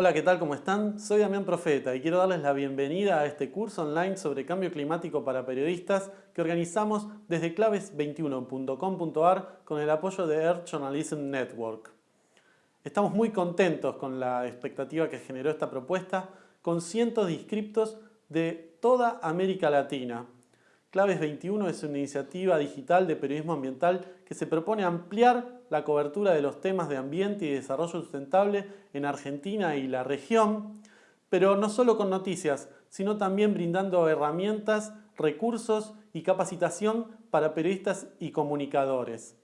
Hola, ¿qué tal? ¿Cómo están? Soy Damián Profeta y quiero darles la bienvenida a este curso online sobre cambio climático para periodistas que organizamos desde claves21.com.ar con el apoyo de Earth Journalism Network. Estamos muy contentos con la expectativa que generó esta propuesta con cientos de inscriptos de toda América Latina. Claves 21 es una iniciativa digital de periodismo ambiental que se propone ampliar la cobertura de los temas de ambiente y desarrollo sustentable en Argentina y la región, pero no solo con noticias, sino también brindando herramientas, recursos y capacitación para periodistas y comunicadores.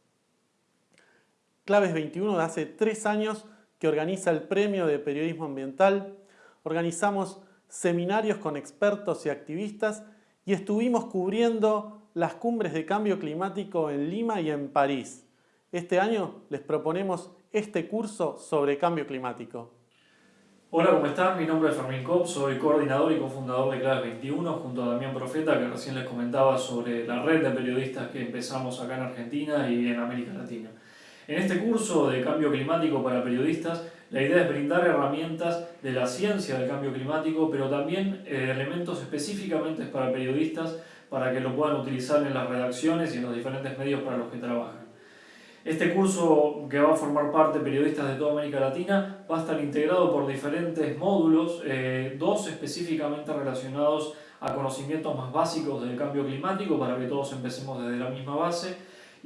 Claves 21 de hace tres años que organiza el Premio de Periodismo Ambiental. Organizamos seminarios con expertos y activistas y estuvimos cubriendo las cumbres de cambio climático en Lima y en París. Este año les proponemos este curso sobre cambio climático. Hola, ¿cómo están? Mi nombre es Fermín Kopp, soy coordinador y cofundador de Claves 21 junto a Damián Profeta, que recién les comentaba sobre la red de periodistas que empezamos acá en Argentina y en América Latina. En este curso de cambio climático para periodistas, la idea es brindar herramientas de la ciencia del cambio climático, pero también eh, elementos específicamente para periodistas para que lo puedan utilizar en las redacciones y en los diferentes medios para los que trabajan. Este curso, que va a formar parte de periodistas de toda América Latina, va a estar integrado por diferentes módulos, eh, dos específicamente relacionados a conocimientos más básicos del cambio climático para que todos empecemos desde la misma base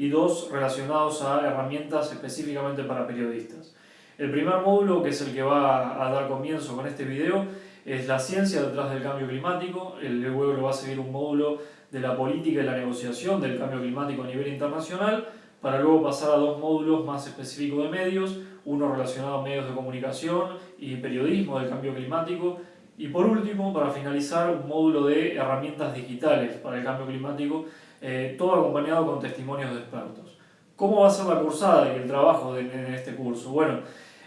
y dos relacionados a herramientas específicamente para periodistas. El primer módulo, que es el que va a dar comienzo con este video, es la ciencia detrás del cambio climático. El luego lo va a seguir un módulo de la política y la negociación del cambio climático a nivel internacional, para luego pasar a dos módulos más específicos de medios, uno relacionado a medios de comunicación y periodismo del cambio climático, y por último, para finalizar, un módulo de herramientas digitales para el cambio climático, eh, todo acompañado con testimonios de expertos. ¿Cómo va a ser la cursada y el trabajo en este curso? Bueno,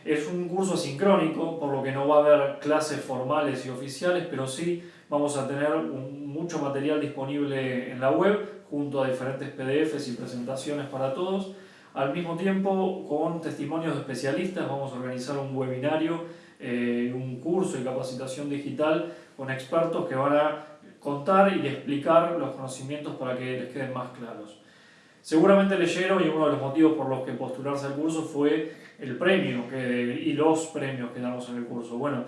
es un curso sincrónico, por lo que no va a haber clases formales y oficiales, pero sí vamos a tener mucho material disponible en la web, junto a diferentes PDFs y presentaciones para todos. Al mismo tiempo, con testimonios de especialistas, vamos a organizar un webinario eh, un curso de capacitación digital con expertos que van a contar y explicar los conocimientos para que les queden más claros. Seguramente leyeron y uno de los motivos por los que postularse al curso fue el premio y los premios que damos en el curso. Bueno,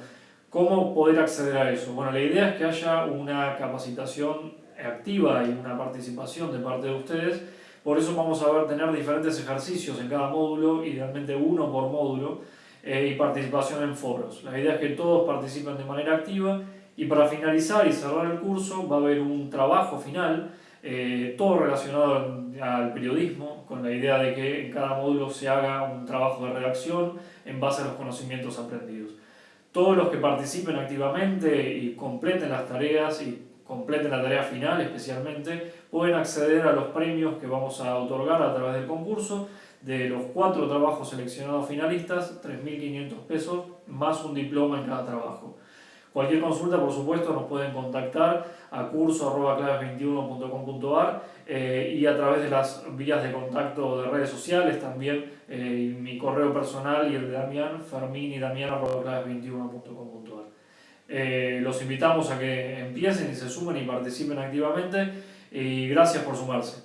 ¿cómo poder acceder a eso? Bueno, la idea es que haya una capacitación activa y una participación de parte de ustedes. Por eso vamos a ver, tener diferentes ejercicios en cada módulo, idealmente uno por módulo, eh, y participación en foros. La idea es que todos participen de manera activa y para finalizar y cerrar el curso va a haber un trabajo final, eh, todo relacionado al periodismo, con la idea de que en cada módulo se haga un trabajo de redacción en base a los conocimientos aprendidos. Todos los que participen activamente y completen las tareas y completen la tarea final especialmente, pueden acceder a los premios que vamos a otorgar a través del concurso de los cuatro trabajos seleccionados finalistas, 3.500 pesos más un diploma en cada trabajo. Cualquier consulta, por supuesto, nos pueden contactar a curso.claves21.com.ar eh, y a través de las vías de contacto de redes sociales también, eh, mi correo personal y el de Damián, ferminidamian.claves21.com.ar. Eh, los invitamos a que empiecen y se sumen y participen activamente y gracias por sumarse.